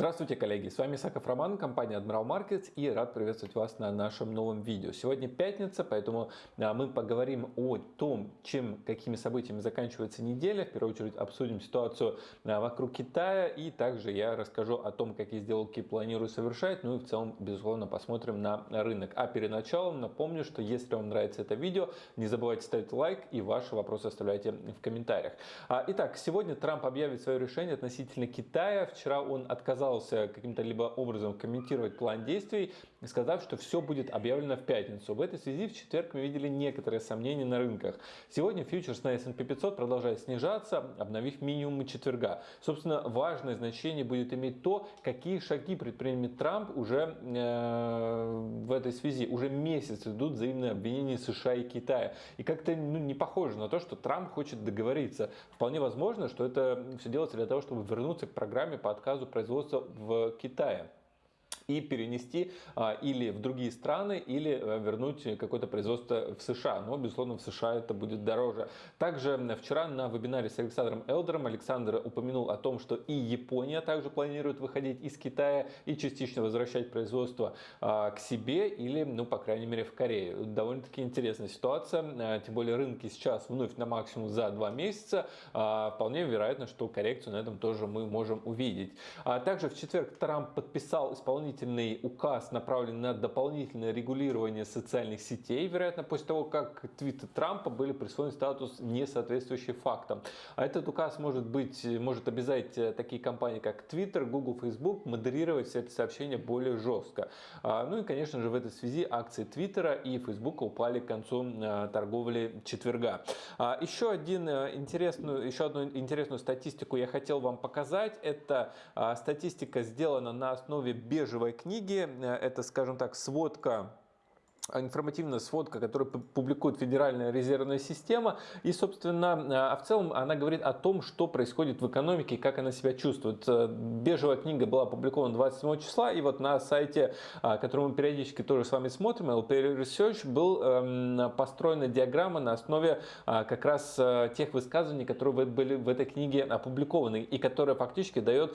Здравствуйте, коллеги! С вами Саков Роман, компания Admiral Markets и рад приветствовать вас на нашем новом видео. Сегодня пятница, поэтому а, мы поговорим о том, чем, какими событиями заканчивается неделя. В первую очередь обсудим ситуацию а, вокруг Китая и также я расскажу о том, какие сделки планирую совершать. Ну и в целом, безусловно, посмотрим на рынок. А перед началом напомню, что если вам нравится это видео, не забывайте ставить лайк и ваши вопросы оставляйте в комментариях. А, итак, сегодня Трамп объявит свое решение относительно Китая. Вчера он отказался отказался каким-то либо образом комментировать план действий, сказав, что все будет объявлено в пятницу. В этой связи в четверг мы видели некоторые сомнения на рынках. Сегодня фьючерс на S&P 500 продолжает снижаться, обновив минимумы четверга. Собственно, важное значение будет иметь то, какие шаги предпримет Трамп уже э, в этой связи. Уже месяц идут взаимные обвинения США и Китая. И как-то ну, не похоже на то, что Трамп хочет договориться. Вполне возможно, что это все делается для того, чтобы вернуться к программе по отказу производства в Китае и перенести а, или в другие страны, или а, вернуть какое-то производство в США. Но, безусловно, в США это будет дороже. Также вчера на вебинаре с Александром Элдером Александр упомянул о том, что и Япония также планирует выходить из Китая и частично возвращать производство а, к себе или, ну, по крайней мере, в Корее. Довольно-таки интересная ситуация, а, тем более рынки сейчас вновь на максимум за два месяца. А, вполне вероятно, что коррекцию на этом тоже мы можем увидеть. А также в четверг Трамп подписал исполнительный дополнительный указ, направленный на дополнительное регулирование социальных сетей, вероятно, после того, как твиты Трампа были присвоен статус не соответствующий фактам. А этот указ может быть, может обязать э, такие компании, как Twitter, Google, Facebook модерировать все это сообщение более жестко. А, ну и, конечно же, в этой связи акции Twitter и Facebook упали к концу э, торговли четверга. А, еще, один э, интересную, еще одну интересную статистику я хотел вам показать. Это статистика сделана на основе бежевой книги. Э, это, скажем так, сводка информативная сводка, которую публикует Федеральная резервная система. И, собственно, а в целом она говорит о том, что происходит в экономике как она себя чувствует. Э, бежевая книга была опубликована 27 числа, и вот на сайте, а, который мы периодически тоже с вами смотрим, LP Research, был эм, построена диаграмма на основе а, как раз э, тех высказываний, которые были в этой книге опубликованы, и которая фактически дает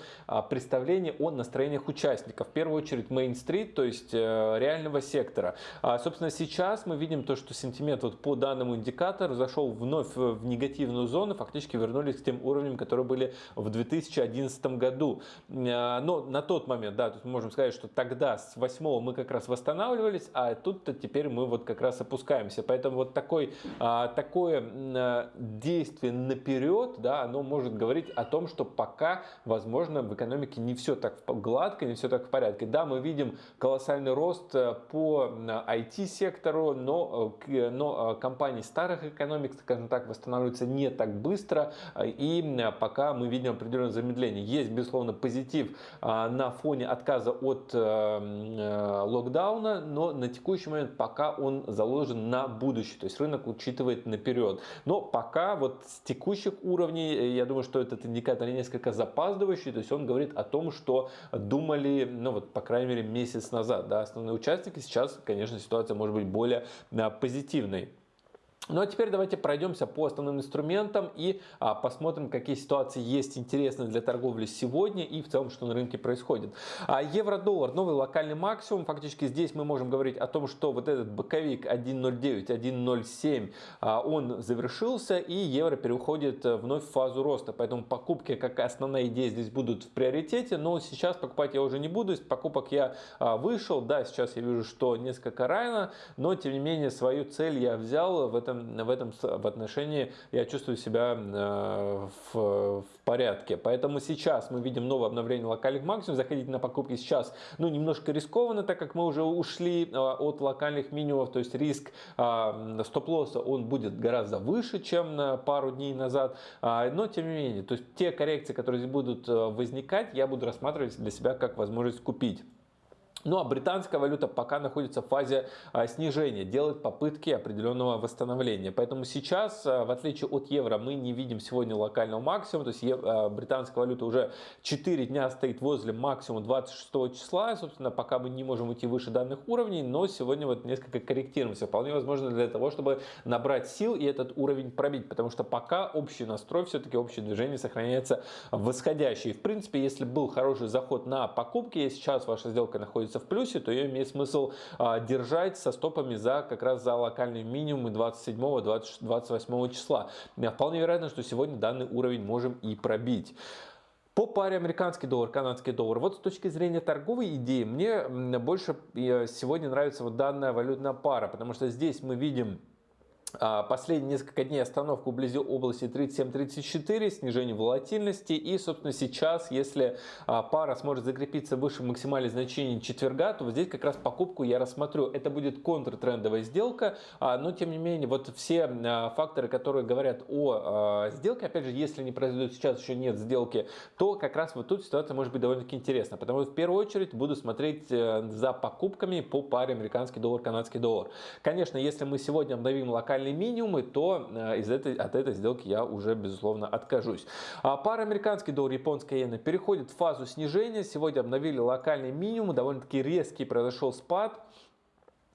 представление о настроениях участников. В первую очередь Main Street, то есть э, реального сектора. Собственно, сейчас мы видим то, что сентимент вот по данному индикатору зашел вновь в негативную зону, фактически вернулись к тем уровням, которые были в 2011 году. А, но на тот момент, да, тут мы можем сказать, что тогда с 8 мы как раз восстанавливались, а тут-то теперь мы вот как раз опускаемся. Поэтому вот такой, а, такое действие наперед, да, оно может говорить о том, что пока, возможно, в экономике не все так гладко, не все так в порядке. Да, мы видим колоссальный рост э, по IT IT-сектору, но, э, но э, компании старых экономик, скажем так, восстанавливаются не так быстро, э, и пока мы видим определенное замедление. Есть, безусловно, позитив на фоне отказа от локдауна, но на текущий момент пока он заложен на будущее, то есть рынок учитывает наперед. Но пока вот с текущих уровней, я думаю, что этот индикатор несколько запаздывающий, то есть он говорит о том, что думали, ну вот, по крайней мере, месяц назад, да, основные участники, сейчас, конечно, ситуация ситуация может быть более а, позитивной. Ну а теперь давайте пройдемся по основным инструментам и а, посмотрим, какие ситуации есть интересные для торговли сегодня и в целом, что на рынке происходит. А, Евро-доллар, новый локальный максимум. Фактически здесь мы можем говорить о том, что вот этот боковик 1.09, 1.07, а, он завершился и евро переходит э, вновь в фазу роста. Поэтому покупки, как основная идея, здесь будут в приоритете. Но сейчас покупать я уже не буду. Из покупок я а, вышел. Да, сейчас я вижу, что несколько рано, но тем не менее свою цель я взял в этом этом, в этом в отношении я чувствую себя э, в, в порядке. Поэтому сейчас мы видим новое обновление локальных максимумов. Заходить на покупки сейчас ну, немножко рискованно, так как мы уже ушли э, от локальных минимумов. То есть риск э, стоп-лосса он будет гораздо выше, чем на пару дней назад. А, но тем не менее, то есть те коррекции, которые здесь будут возникать, я буду рассматривать для себя как возможность купить. Ну а британская валюта пока находится в фазе а, снижения, делает попытки определенного восстановления. Поэтому сейчас, а, в отличие от евро, мы не видим сегодня локального максимума. То есть а, британская валюта уже 4 дня стоит возле максимума 26 числа. Собственно, пока мы не можем уйти выше данных уровней, но сегодня вот несколько корректируемся. Вполне возможно для того, чтобы набрать сил и этот уровень пробить. Потому что пока общий настрой, все-таки общее движение сохраняется восходящий. В принципе, если был хороший заход на покупки, и сейчас ваша сделка находится находится в плюсе, то ее имеет смысл а, держать со стопами за как раз за локальные минимумы 27-28 числа. Вполне вероятно, что сегодня данный уровень можем и пробить. По паре американский доллар, канадский доллар. Вот с точки зрения торговой идеи, мне больше э, сегодня нравится вот данная валютная пара, потому что здесь мы видим последние несколько дней остановку вблизи области 37-34, снижение волатильности. И, собственно, сейчас, если а, пара сможет закрепиться выше максимальных значений четверга, то вот здесь как раз покупку я рассмотрю. Это будет контртрендовая сделка, а, но, тем не менее, вот все факторы, которые говорят о сделке, опять же, если не произойдет сейчас, еще нет сделки, то как раз вот тут ситуация может быть довольно-таки интересна. Потому что в первую очередь буду смотреть э, за покупками по паре американский доллар, канадский доллар. Конечно, если мы сегодня обновим локальный локальные минимумы, то э, из этой, от этой сделки я уже, безусловно, откажусь. А пара американский доллар, японская иена переходит в фазу снижения. Сегодня обновили локальные минимумы, довольно-таки резкий произошел спад.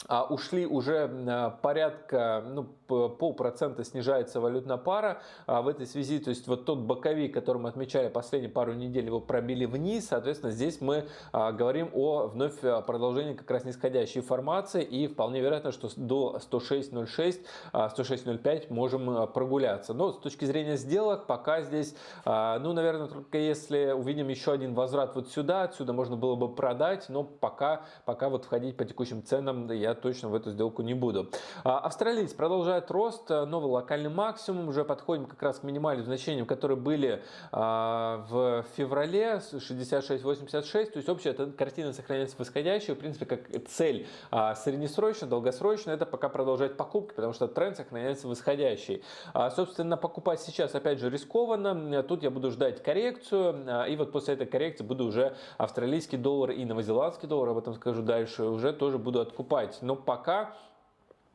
А ушли уже э, порядка, ну, полпроцента снижается валютная пара а в этой связи. То есть вот тот боковик, который мы отмечали последние пару недель, его пробили вниз. Соответственно, здесь мы а, говорим о вновь продолжении как раз нисходящей формации. И вполне вероятно, что до 106.06, 106.05 а, можем прогуляться. Но с точки зрения сделок, пока здесь, ну, наверное, только если увидим еще один возврат вот сюда, отсюда можно было бы продать. Но пока, пока вот входить по текущим ценам я точно в эту сделку не буду. Австралиец продолжает рост, э, новый локальный максимум, уже подходим как раз к минимальным значениям, которые были а, в феврале 66-86, то есть общая картина сохраняется восходящей, в принципе, как цель а, среднесрочно, долгосрочно, это пока продолжать покупки, потому что тренд сохраняется восходящий. А, собственно, покупать сейчас, опять же, рискованно, тут я буду ждать коррекцию, и вот после этой коррекции буду уже австралийский доллар и новозеландский доллар, об этом скажу дальше, уже тоже буду откупать, но пока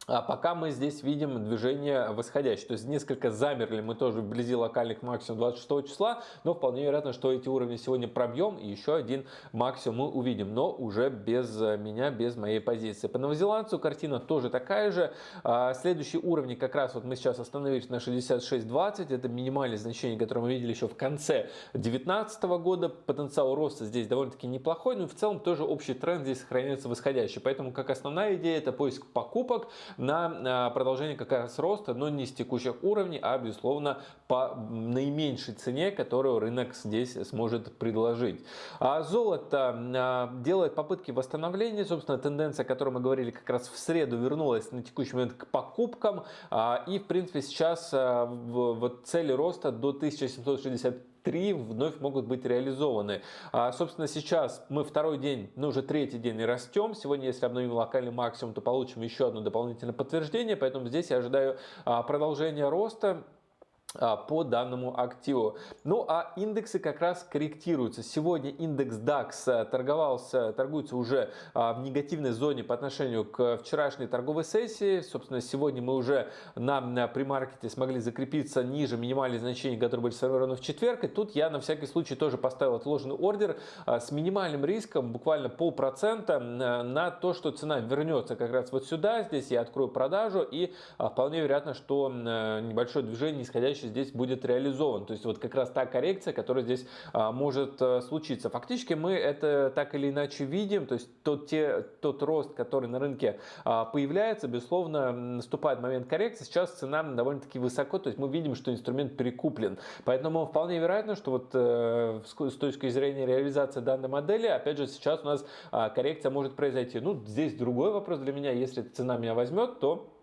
а пока мы здесь видим движение восходящее, то есть несколько замерли мы тоже вблизи локальных максимум 26 числа, но вполне вероятно, что эти уровни сегодня пробьем и еще один максимум мы увидим, но уже без меня, без моей позиции. По новозеландцу картина тоже такая же. А, следующие уровни как раз вот мы сейчас остановились на 66.20, это минимальное значение, которое мы видели еще в конце 2019 года. Потенциал роста здесь довольно-таки неплохой, но в целом тоже общий тренд здесь сохраняется восходящий, поэтому как основная идея это поиск покупок, на продолжение как раз роста, но не с текущих уровней, а безусловно по наименьшей цене, которую рынок здесь сможет предложить. А золото а, делает попытки восстановления, собственно тенденция, о которой мы говорили как раз в среду, вернулась на текущий момент к покупкам а, и в принципе сейчас вот цели роста до 1760 три вновь могут быть реализованы. А, собственно, сейчас мы второй день, ну уже третий день и растем. Сегодня, если обновим локальный максимум, то получим еще одно дополнительное подтверждение. Поэтому здесь я ожидаю а, продолжения роста. А, по данному активу. Ну а индексы как раз корректируются. Сегодня индекс DAX э, торговался, торгуется уже а, в негативной зоне по отношению к вчерашней торговой сессии. Собственно, сегодня мы уже на премаркете смогли закрепиться ниже минимальных значений, которые были сформированы в четверг. И тут я на всякий случай тоже поставил отложенный ордер а, с минимальным риском, буквально полпроцента, на то, что цена вернется как раз вот сюда. Здесь я открою продажу и вполне вероятно, что небольшое движение, исходящее задача здесь будет реализован. То есть вот как раз та коррекция, которая здесь а, может а, случиться. Фактически мы это так или иначе видим, то есть тот, те, тот рост, который на рынке а, появляется, безусловно, наступает момент коррекции. Сейчас цена довольно-таки высоко, то есть мы видим, что инструмент перекуплен. Поэтому вполне вероятно, что вот э, с точки зрения реализации данной модели, опять же, сейчас у нас а, коррекция может произойти. Ну, здесь другой вопрос для меня, если цена меня возьмет, то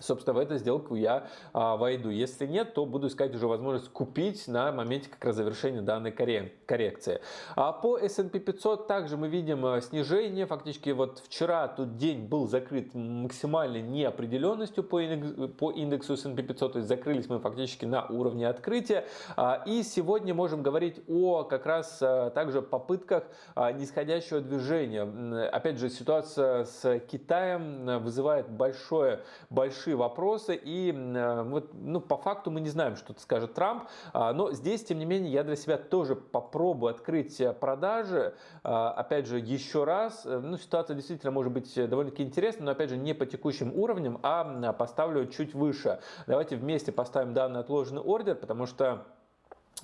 собственно, в эту сделку я а, войду. Если нет, то буду искать уже возможность купить на моменте как раз завершения данной коррекции. А по S&P 500 также мы видим а, снижение. Фактически вот вчера тут день был закрыт максимальной неопределенностью по индексу, по индексу S&P 500, то есть закрылись мы фактически на уровне открытия. А, и сегодня можем говорить о как раз а, также попытках а, нисходящего движения. Опять же, ситуация с Китаем вызывает большое, большие большие вопросы, и э, вот, ну, по факту мы не знаем, что скажет Трамп, а, но здесь, тем не менее, я для себя тоже попробую открыть э, продажи, а, опять же, еще раз, э, ну, ситуация действительно может быть довольно-таки интересная, но, опять же, не по текущим уровням, а поставлю чуть выше. Давайте вместе поставим данный отложенный ордер, потому что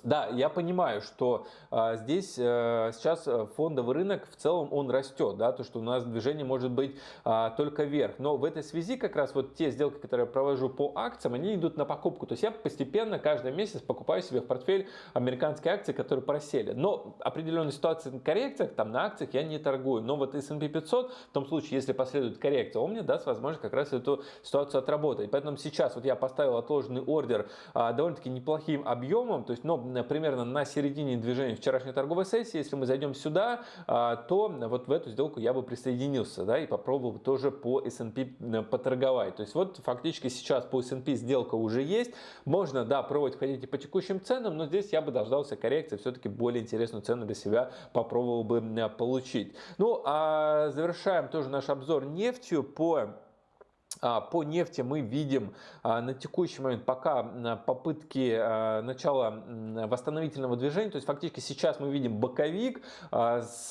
да, я понимаю, что а, здесь а, сейчас э, фондовый рынок в целом он растет, да, то что у нас движение может быть а, только вверх. Но в этой связи как раз вот те сделки, которые я провожу по акциям, они идут на покупку. То есть я постепенно каждый месяц покупаю себе в портфель американские акции, которые просели. Но определенные ситуации на коррекциях, там на акциях я не торгую. Но вот S&P 500, в том случае, если последует коррекция, он мне даст возможность как раз эту ситуацию отработать. Поэтому сейчас вот я поставил отложенный ордер а, довольно-таки неплохим объемом, то есть, но примерно на середине движения вчерашней торговой сессии, если мы зайдем сюда, а, то вот в эту сделку я бы присоединился да, и попробовал тоже по S&P поторговать. То есть вот фактически сейчас по S&P сделка уже есть. Можно, да, пробовать ходить по текущим ценам, но здесь я бы дождался коррекции, все-таки более интересную цену для себя попробовал бы получить. Ну, а завершаем тоже наш обзор нефтью по по нефти мы видим а, на текущий момент пока попытки а, начала восстановительного движения, то есть фактически сейчас мы видим боковик с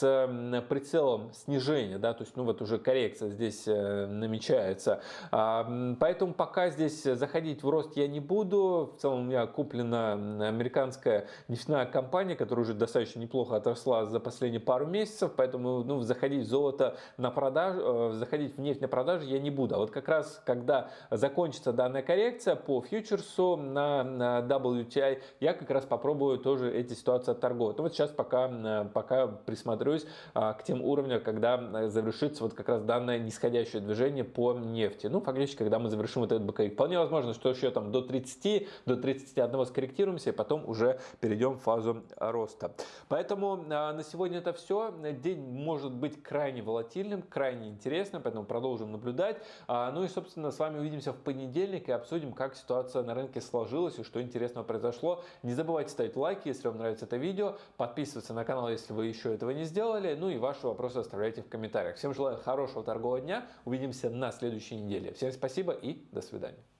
прицелом снижения, да, то есть ну вот уже коррекция здесь э, намечается. Поэтому пока здесь заходить в рост я не буду. В целом у меня куплена американская нефтяная компания, которая уже достаточно неплохо отросла за последние пару месяцев, поэтому ну, заходить в золото на продажу, э, заходить в нефть на продажу я не буду. А вот как раз раз, когда закончится данная коррекция по фьючерсу на, на WTI, я как раз попробую тоже эти ситуации отторговать. Но ну, вот сейчас пока, пока присмотрюсь а, к тем уровням, когда завершится вот как раз данное нисходящее движение по нефти. Ну, фактически, когда мы завершим вот этот боковик. Вполне возможно, что еще там до 30, до 31 скорректируемся, и потом уже перейдем в фазу роста. Поэтому а, на сегодня это все. День может быть крайне волатильным, крайне интересным, поэтому продолжим наблюдать. А, ну и, собственно, с вами увидимся в понедельник и обсудим, как ситуация на рынке сложилась и что интересного произошло. Не забывайте ставить лайки, если вам нравится это видео, подписываться на канал, если вы еще этого не сделали, ну и ваши вопросы оставляйте в комментариях. Всем желаю хорошего торгового дня, увидимся на следующей неделе. Всем спасибо и до свидания.